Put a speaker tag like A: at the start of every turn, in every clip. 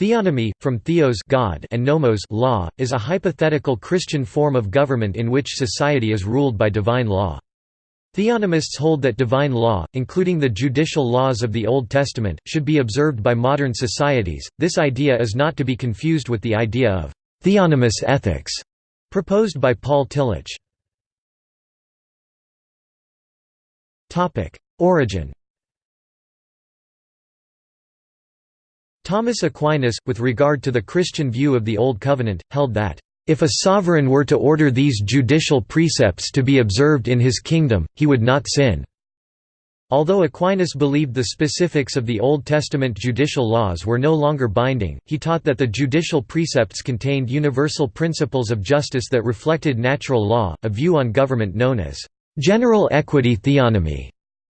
A: Theonomy, from theos God and nomos law, is a hypothetical Christian form of government in which society is ruled by divine law. Theonomists hold that divine law, including the judicial laws of the Old Testament, should be observed by modern societies. This idea is not to be confused with the idea of theonomous ethics proposed by Paul Tillich. Topic: Origin Thomas Aquinas, with regard to the Christian view of the Old Covenant, held that, "...if a sovereign were to order these judicial precepts to be observed in his kingdom, he would not sin." Although Aquinas believed the specifics of the Old Testament judicial laws were no longer binding, he taught that the judicial precepts contained universal principles of justice that reflected natural law, a view on government known as general equity theonomy.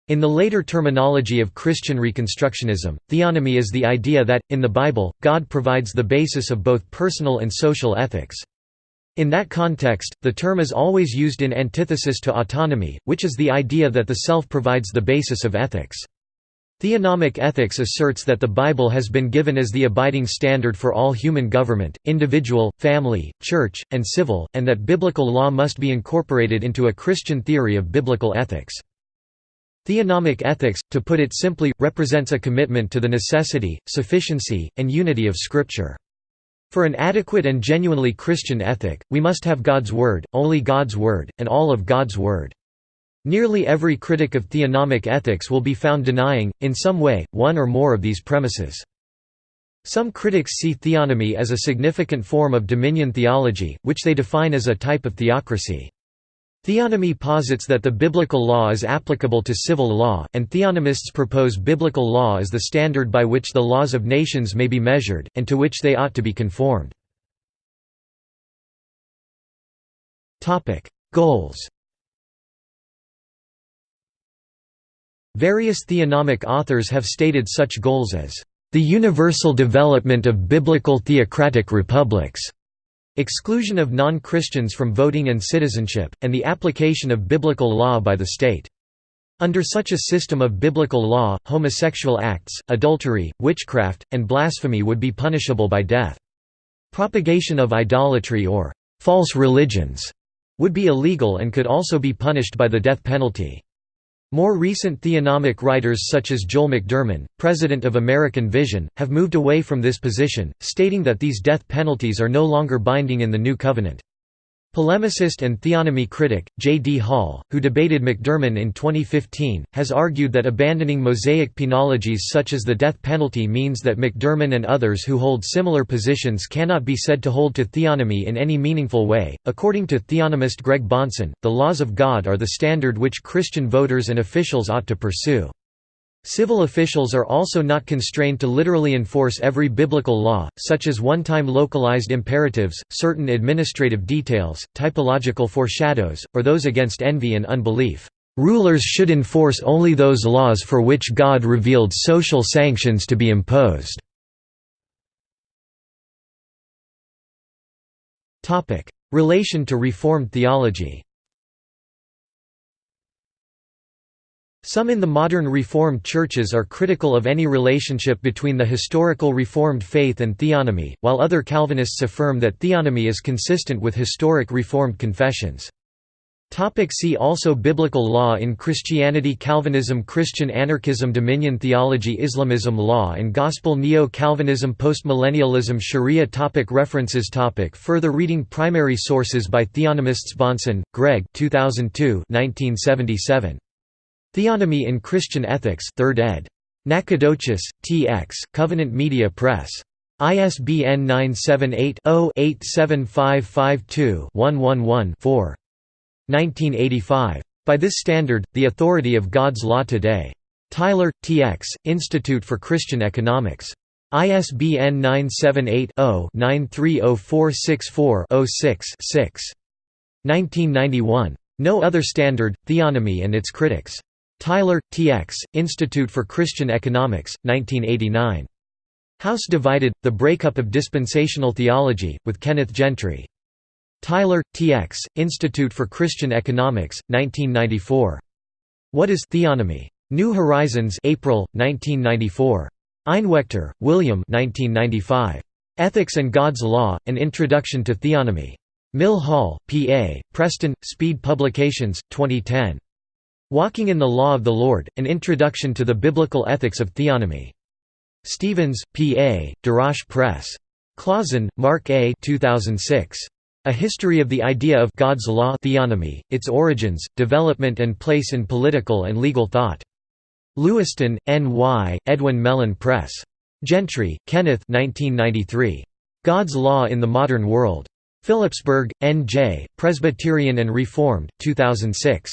A: In the later terminology of Christian Reconstructionism, theonomy is the idea that, in the Bible, God provides the basis of both personal and social ethics. In that context, the term is always used in antithesis to autonomy, which is the idea that the self provides the basis of ethics. Theonomic ethics asserts that the Bible has been given as the abiding standard for all human government, individual, family, church, and civil, and that biblical law must be incorporated into a Christian theory of biblical ethics. Theonomic ethics, to put it simply, represents a commitment to the necessity, sufficiency, and unity of Scripture. For an adequate and genuinely Christian ethic, we must have God's Word, only God's Word, and all of God's Word. Nearly every critic of theonomic ethics will be found denying, in some way, one or more of these premises. Some critics see theonomy as a significant form of dominion theology, which they define as a type of theocracy. Theonomy posits that the biblical law is applicable to civil law, and theonomists propose biblical law as the standard by which the laws of nations may be measured, and to which they ought to be conformed. Goals Various theonomic authors have stated such goals as, "...the universal development of biblical theocratic republics", exclusion of non-Christians from voting and citizenship, and the application of biblical law by the state. Under such a system of biblical law, homosexual acts, adultery, witchcraft, and blasphemy would be punishable by death. Propagation of idolatry or false religions would be illegal and could also be punished by the death penalty. More recent theonomic writers such as Joel McDurmon, president of American Vision, have moved away from this position, stating that these death penalties are no longer binding in the New Covenant. Polemicist and theonomy critic, J. D. Hall, who debated McDurmon in 2015, has argued that abandoning Mosaic penologies such as the death penalty means that McDurmon and others who hold similar positions cannot be said to hold to theonomy in any meaningful way. According to theonomist Greg Bahnsen, the laws of God are the standard which Christian voters and officials ought to pursue. Civil officials are also not constrained to literally enforce every biblical law, such as one-time localized imperatives, certain administrative details, typological foreshadows, or those against envy and unbelief. Rulers should enforce only those laws for which God revealed social sanctions to be imposed. Relation to Reformed theology Some in the modern Reformed churches are critical of any relationship between the historical Reformed faith and theonomy, while other Calvinists affirm that theonomy is consistent with historic Reformed confessions. See also Biblical law in Christianity Calvinism Christian anarchism Dominion theology Islamism Law and Gospel Neo-Calvinism Postmillennialism Sharia topic References topic Further reading Primary sources by Theonomists Bahnsen, Greg 2002 1977. Theonomy in Christian Ethics 3rd ed. Nacogdoches, T.X., Covenant Media Press. ISBN 978-0-87552-111-4. 1985. By this standard, the authority of God's law today. Tyler, T.X., Institute for Christian Economics. ISBN 978 0 930464 6 1991. No Other Standard, Theonomy and Its Critics. Tyler, T.X., Institute for Christian Economics, 1989. House Divided, The Breakup of Dispensational Theology, with Kenneth Gentry. Tyler, T.X., Institute for Christian Economics, 1994. What is Theonomy? New Horizons April, 1994. Einwechter, William 1995. Ethics and God's Law, An Introduction to Theonomy. Mill Hall, PA, Preston, Speed Publications, 2010. Walking in the Law of the Lord, An Introduction to the Biblical Ethics of Theonomy. Stevens, P.A., Darash Press. Clauson, Marc A. 2006. A History of the Idea of God's Law Theonomy, Its Origins, Development and Place in Political and Legal Thought. Lewiston, N.Y., Edwin Mellen Press. Gentry, Kenneth 1993. God's Law in the Modern World. Phillipsburg, N.J., Presbyterian and Reformed, 2006.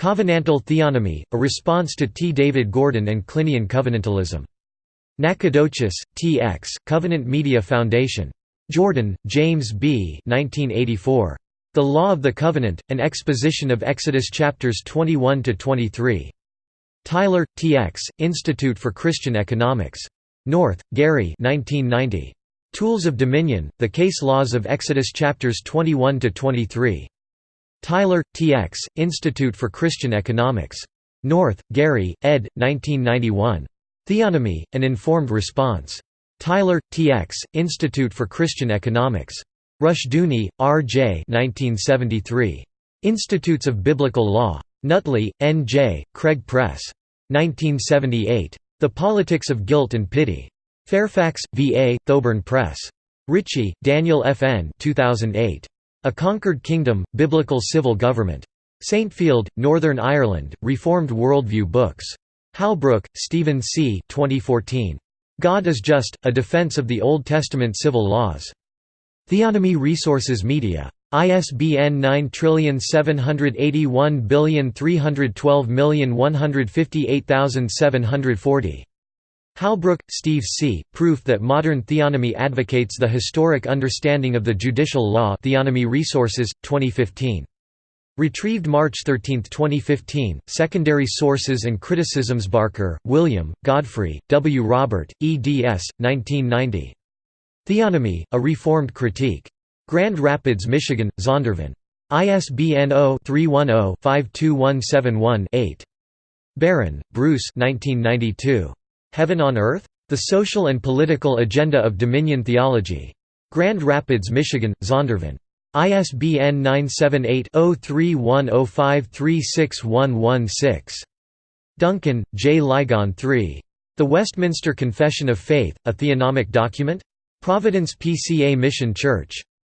A: Covenantal Theonomy, a response to T. David Gordon and Klinean covenantalism. Nacogdoches, T. X., Covenant Media Foundation. Jordan, James B. 1984. The Law of the Covenant, an exposition of Exodus chapters 21–23. Tyler, T. X., Institute for Christian Economics. North, Gary 1990. Tools of Dominion, The Case Laws of Exodus chapters 21–23. Tyler, T. X., Institute for Christian Economics. North, Gary, ed. 1991. Theonomy, An Informed Response. Tyler, T. X., Institute for Christian Economics. Rushdoony, R. J. 1973. Institutes of Biblical Law. Nutley, N. J., Craig Press. 1978. The Politics of Guilt and Pity. Fairfax, VA, Thoburn Press. Ritchie, Daniel F. N. 2008. A Conquered Kingdom, Biblical Civil Government. Saintfield, Northern Ireland, Reformed Worldview Books. Halbrook, Stephen C. 2014. God is Just, A Defense of the Old Testament Civil Laws. Theonomy Resources Media. ISBN 9781312158740. Halbrook, Steve C., Proof that Modern Theonomy Advocates the Historic Understanding of the Judicial Law Theonomy Resources, 2015. Retrieved March 13, 2015. Secondary Sources and Criticisms Barker, William, Godfrey, W. Robert, eds. 1990. Theonomy, A Reformed Critique. Grand Rapids, Michigan, Zondervan. ISBN 0-310-52171-8. Barron, Bruce 1992. Heaven on Earth? The Social and Political Agenda of Dominion Theology. Grand Rapids, Michigan, Zondervan. ISBN 978-0310536116. Duncan, J. Ligon III. The Westminster Confession of Faith, a Theonomic Document? Providence PCA Mission Church.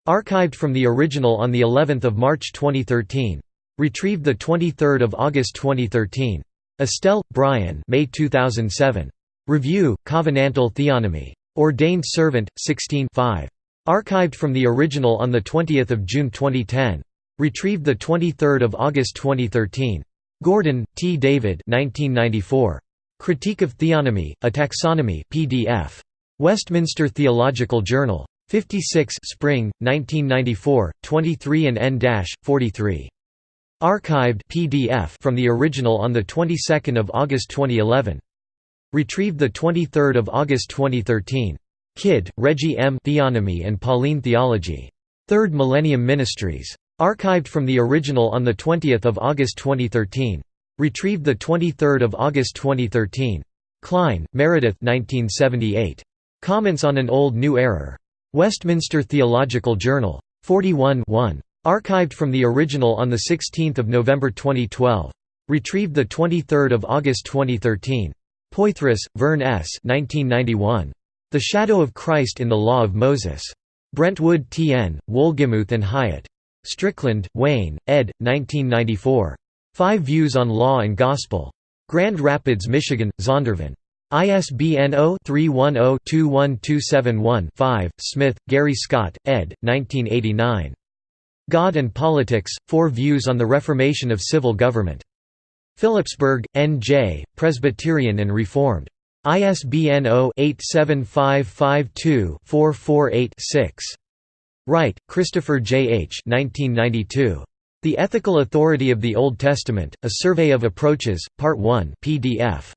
A: Archived from the original on the 11th of March 2013. Retrieved the 23rd of August 2013. Estelle, Bryan May 2007. Review, Covenantal Theonomy. Ordained Servant, 16 5. Archived from the original on 20 June 2010. Retrieved 23 August 2013. Gordon, T. David 1994. Critique of Theonomy, A Taxonomy PDF. Westminster Theological Journal. 56 Spring, 1994, 23 and n-43. Archived PDF from the original on the 22nd of August 2011. Retrieved 23 August 2013. Kidd, Reggie M. Theonomy and Pauline Theology. Third Millennium Ministries. Archived from the original on 20 August 2013. Retrieved 23 August 2013. Kline, Meredith 1978. Comments on an Old New Error. Westminster Theological Journal. 41 1. Archived from the original on 16 November 2012. Retrieved 23 August 2013. Poythress, Vern S. 1991. The Shadow of Christ in the Law of Moses. Brentwood T. N., Wolgemuth and Hyatt. Strickland, Wayne, ed. 1994. Five Views on Law and Gospel. Grand Rapids, Michigan, Zondervan. ISBN 0-310-21271-5. Smith, Gary Scott, ed. 1989. God and Politics, Four Views on the Reformation of Civil Government. Phillipsburg, N.J., Presbyterian and Reformed. ISBN 0-87552-448-6. Wright, Christopher J. H. 1992. The Ethical Authority of the Old Testament, A Survey of Approaches, Part 1 PDF.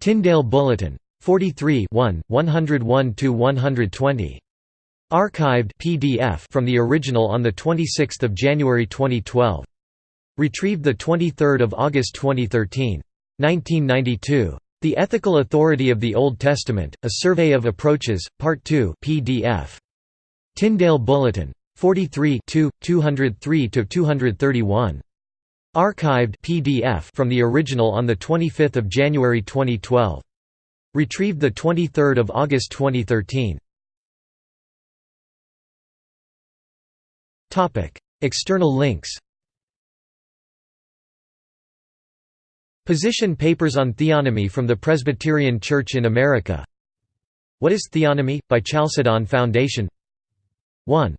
A: Tyndale Bulletin. 43 101–120. Archived PDF from the original on 26 January 2012. Retrieved 23 August 2013. 1992. The Ethical Authority of the Old Testament, A Survey of Approaches, Part 2 PDF. Tyndale Bulletin. 43 203–231. Archived PDF from the original on 25 January 2012. Retrieved 23 August 2013. External links Position papers on theonomy from the Presbyterian Church in America What is Theonomy? by Chalcedon Foundation 1.